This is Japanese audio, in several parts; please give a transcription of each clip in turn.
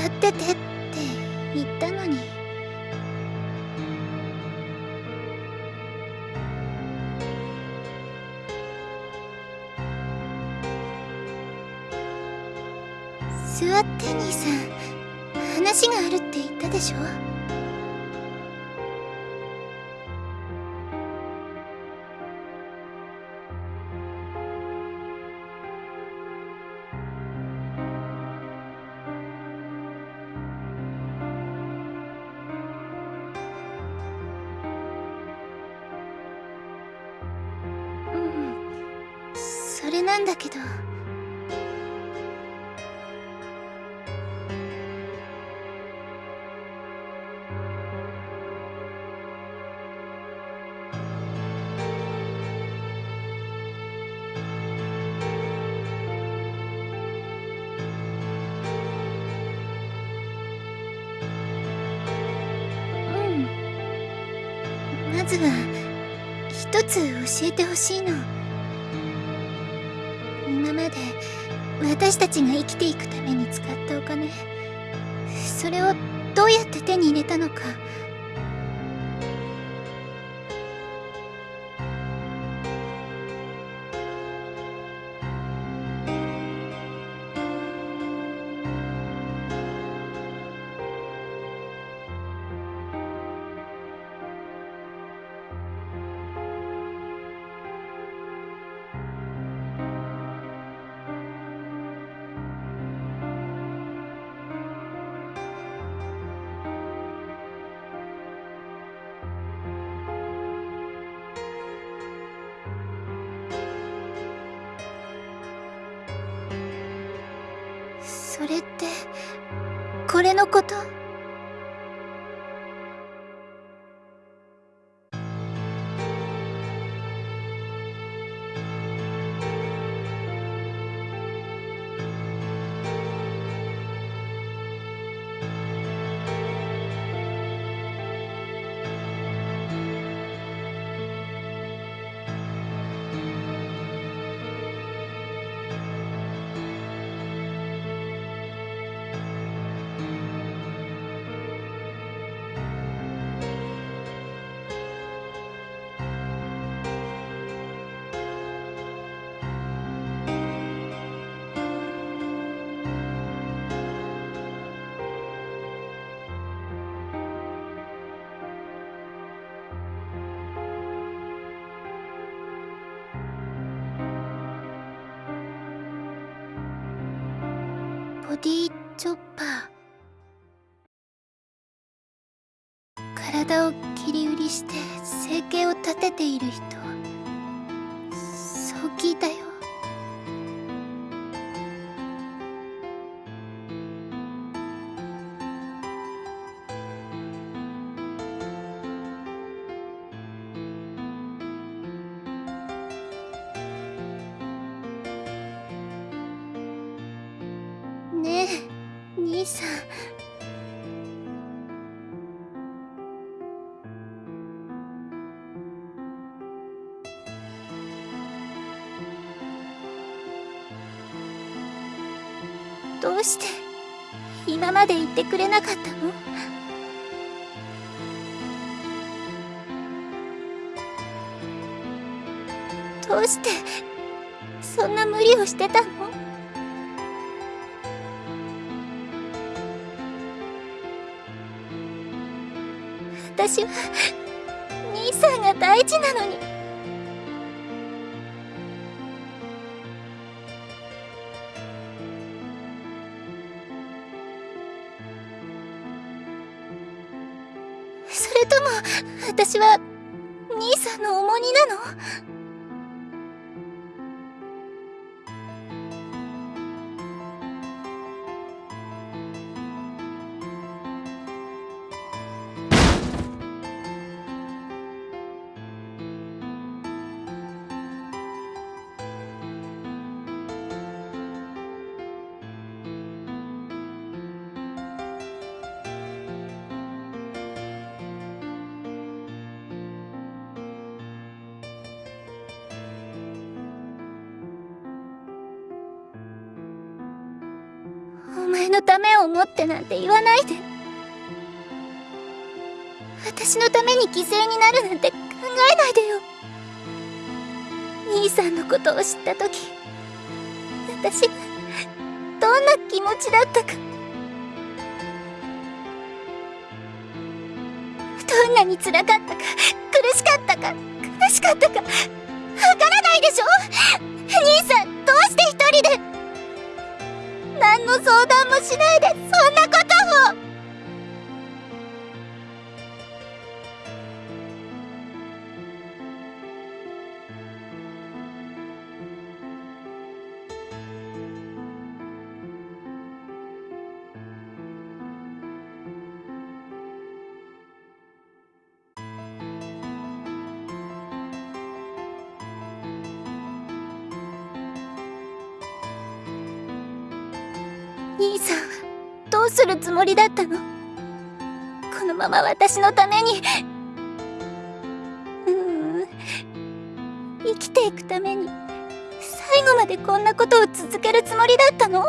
座っててって言ったのに。座って兄さん話があるって言ったでしょ？れなんだけどうんまずは一つ教えてほしいの。私たちが生きていくために使ったお金。それをどうやって手に入れたのか。ボディチョッパー。体を切り売りして生計を立てている人。そう聞いたよ。どうして今まで言ってくれなかったの？どうしてそんな無理をしてたの？私は兄さんが大事なのに。私は兄さんの重荷なの。のためを思ってなんて言わないで。私のために犠牲になるなんて考えないでよ。兄さんのことを知った時私どんな気持ちだったか。どんなに辛かったか苦しかったか悲しかったかわからないでしょ？兄さんどうして一人で？何の相談もしないでそんなことを。もりだったの。このまま私のために。うん。生きていくために。最後までこんなことを続けるつもりだったの？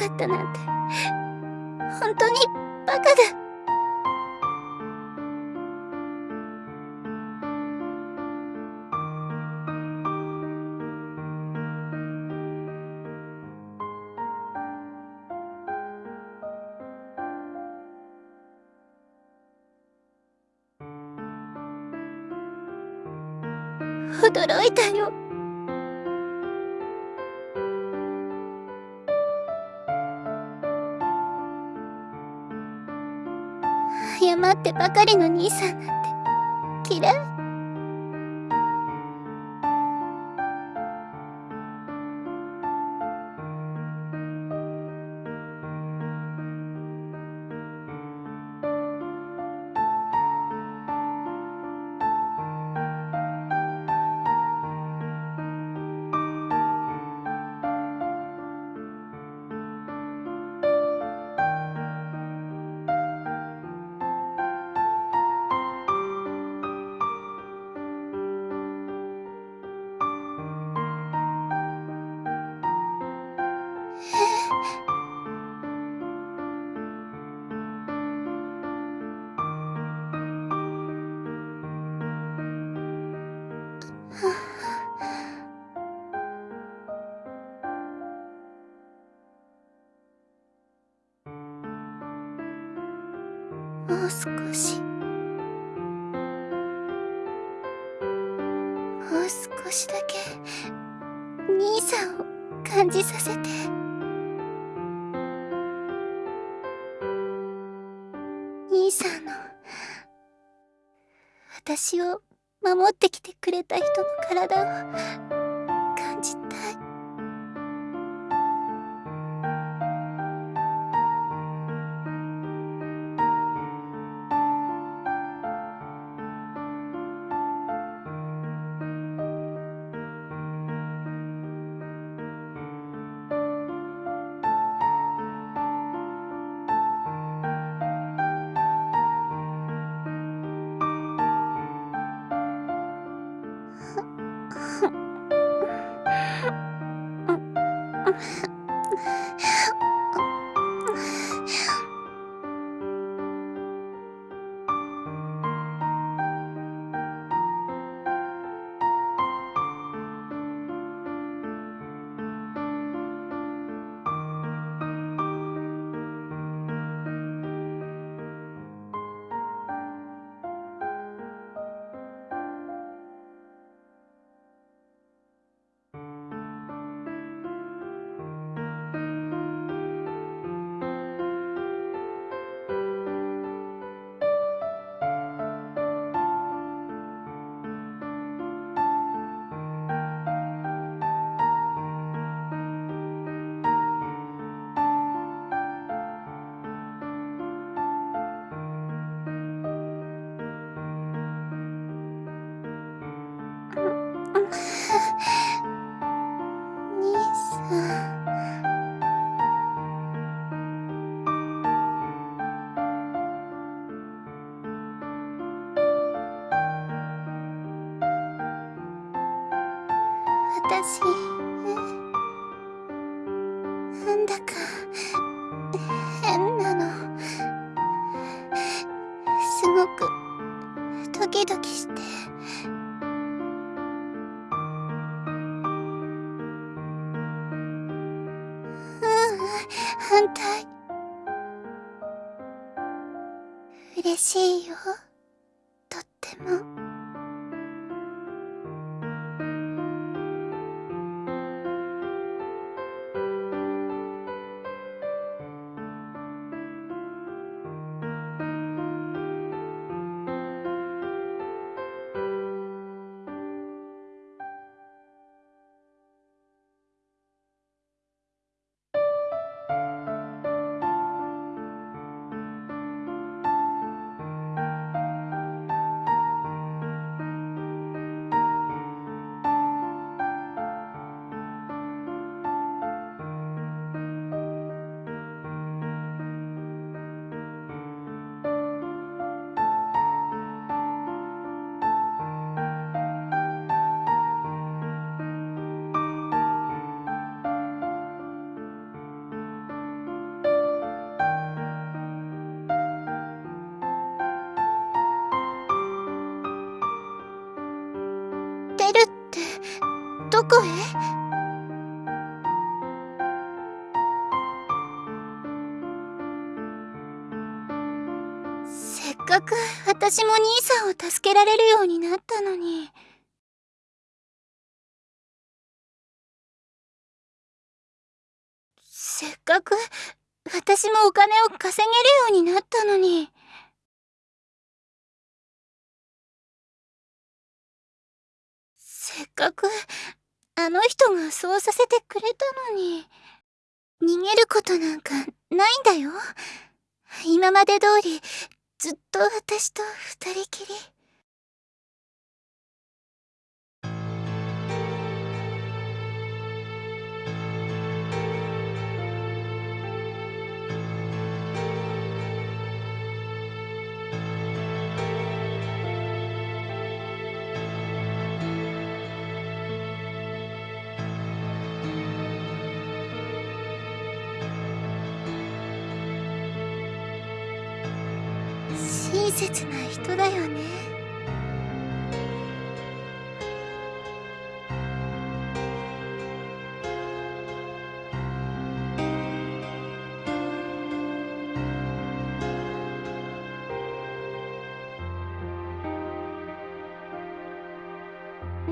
かったなんて。本当にバカだ。驚いたよ。ってばかりの兄さんなんて嫌い少し。もう少しだけ兄さんを感じさせて。兄さんの私を守ってきてくれた人の体をこへせっかく私も兄さんを助けられるようになったのに。せっかく私もお金を稼げるようになったのに。せっかくあの人がそうさせてくれたのに。逃げることなんかないんだよ。今まで通りずっと私と二人きり。ことだよね。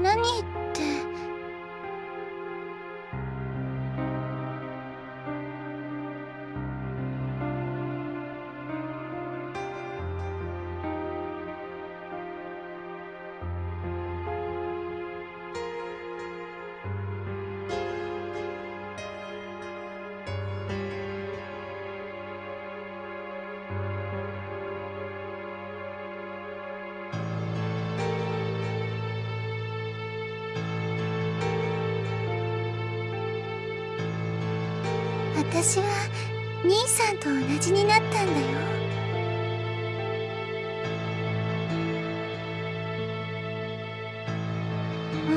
何って私は兄さんと同じになったんだよ。も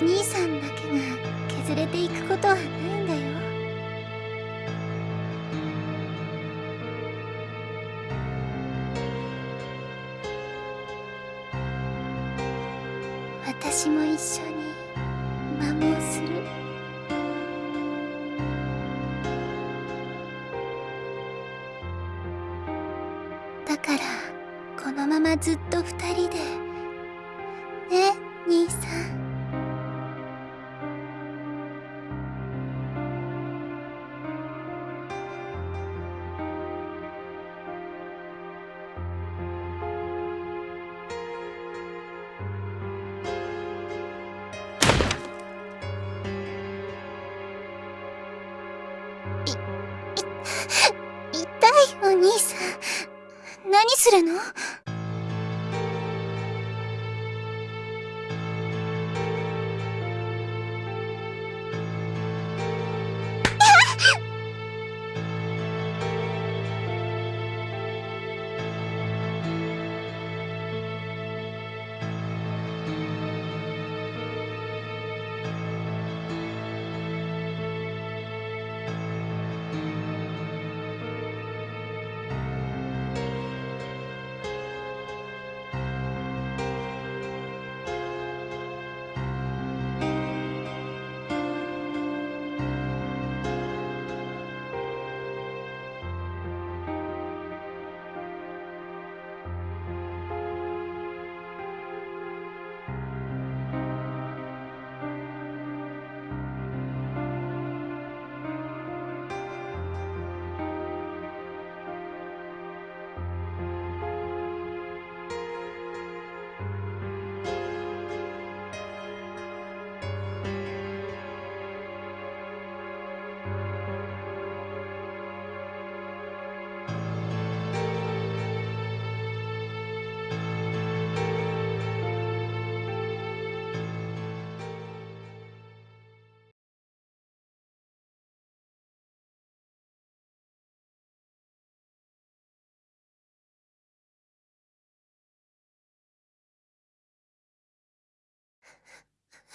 う兄さんだけが削れていくことはないんだよ。ずっと二人で。ね兄さん。いい 痛いお兄さん。何するの？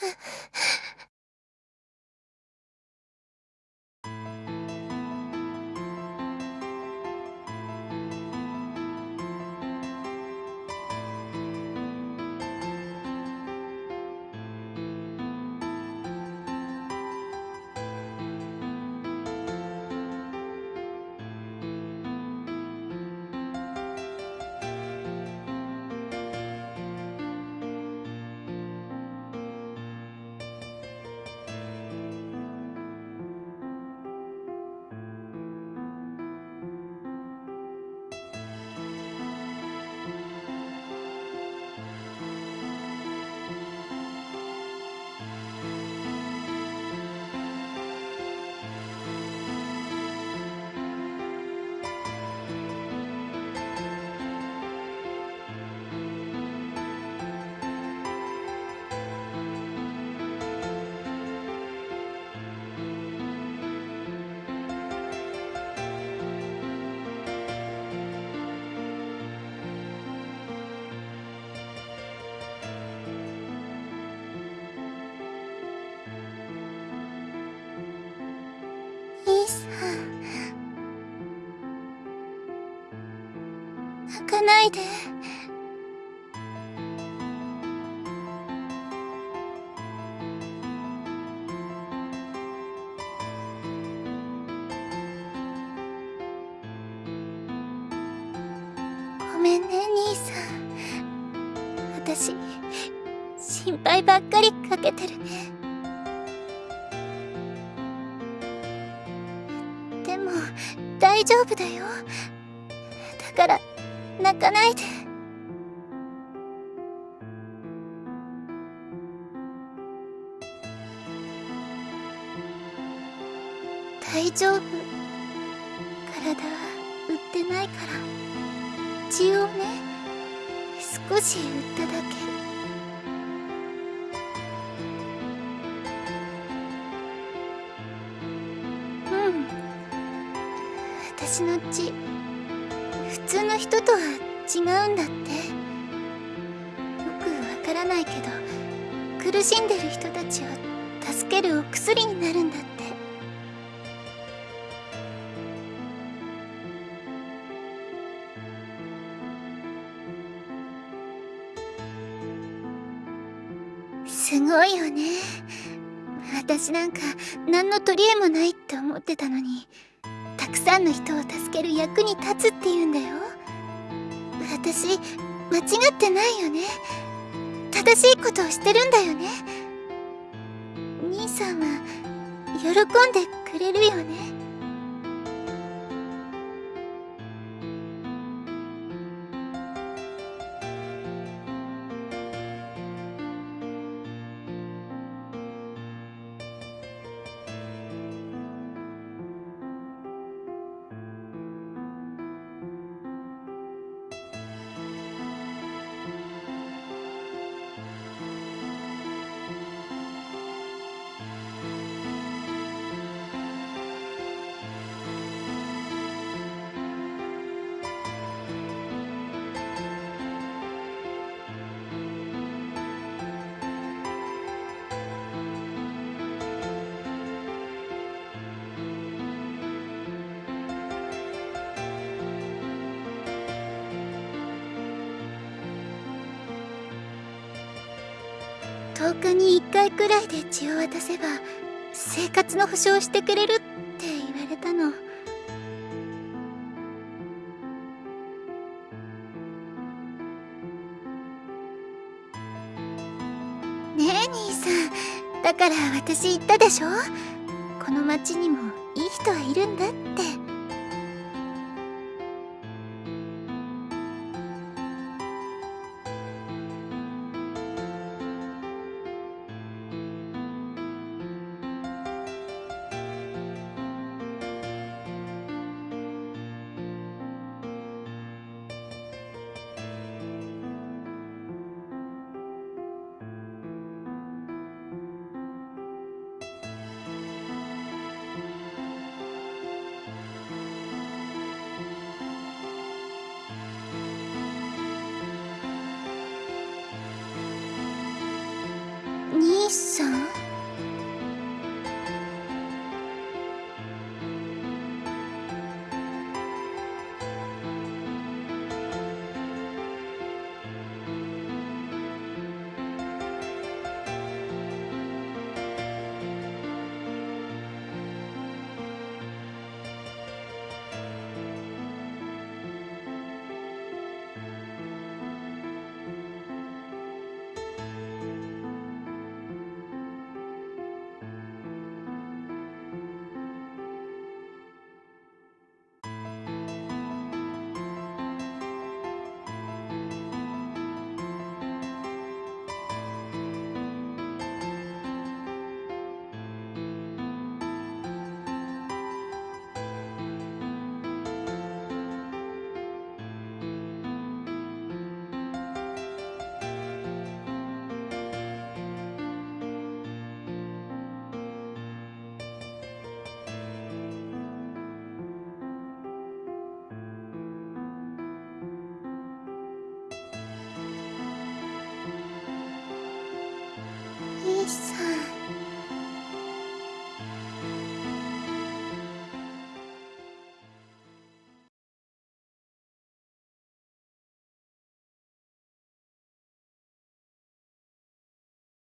えっ?かないで。ごめんね兄さん。私心配ばっかりかけてる。ねでも大丈夫だよ。だから泣かないで。大丈夫。体は売ってないから。血をね少し売っただけ。うん。私の血。通の人とは違うんだって。よくわからないけど苦しんでる人たちを助けるお薬になるんだって。すごいよね。私なんか何の取り柄もないって思ってたのに。さんの人を助ける役に立つって言うんだよ。私間違ってないよね。正しいことをしてるんだよね。兄さんは喜んでくれるよね。10日に1回くらいで血を渡せば生活の保証してくれるって言われたの。ねえ兄さんだから私言ったでしょ？この町にもいい人はいるんだって。兄さん？